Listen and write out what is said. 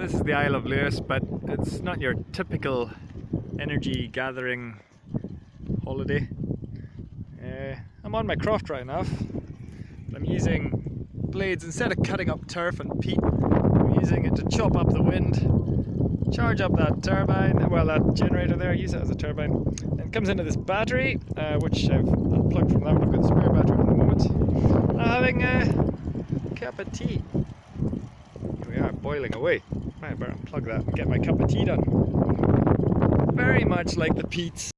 this is the Isle of Lewis, but it's not your typical energy gathering holiday. Uh, I'm on my craft right now. I'm using blades instead of cutting up turf and peat. I'm using it to chop up the wind, charge up that turbine, well that generator there, use it as a turbine. And it comes into this battery, uh, which I've unplugged from that one. I've got the spare battery at the moment. I'm having a cup of tea. Here we are, boiling away. I better unplug that and get my cup of tea done. Very much like the Pete's